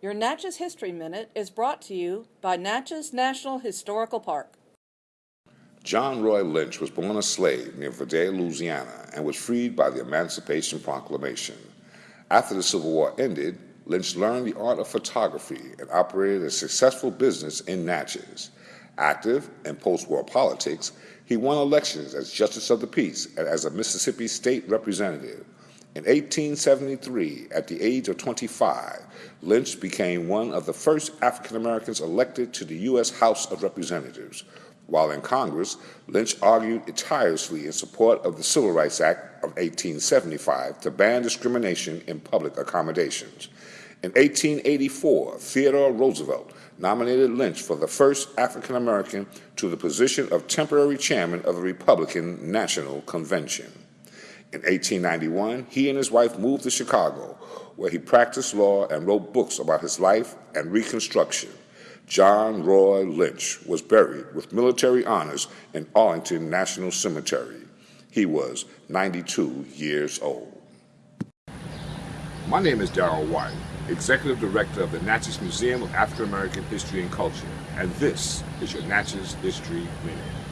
Your Natchez History Minute is brought to you by Natchez National Historical Park. John Roy Lynch was born a slave near Vidalia, Louisiana, and was freed by the Emancipation Proclamation. After the Civil War ended, Lynch learned the art of photography and operated a successful business in Natchez. Active in post-war politics, he won elections as Justice of the Peace and as a Mississippi State Representative. In 1873, at the age of 25, Lynch became one of the first African Americans elected to the U.S. House of Representatives. While in Congress, Lynch argued tirelessly in support of the Civil Rights Act of 1875 to ban discrimination in public accommodations. In 1884, Theodore Roosevelt nominated Lynch for the first African American to the position of temporary chairman of the Republican National Convention. In 1891, he and his wife moved to Chicago, where he practiced law and wrote books about his life and Reconstruction. John Roy Lynch was buried with military honors in Arlington National Cemetery. He was 92 years old. My name is Darrell White, Executive Director of the Natchez Museum of African American History and Culture, and this is your Natchez History Minute.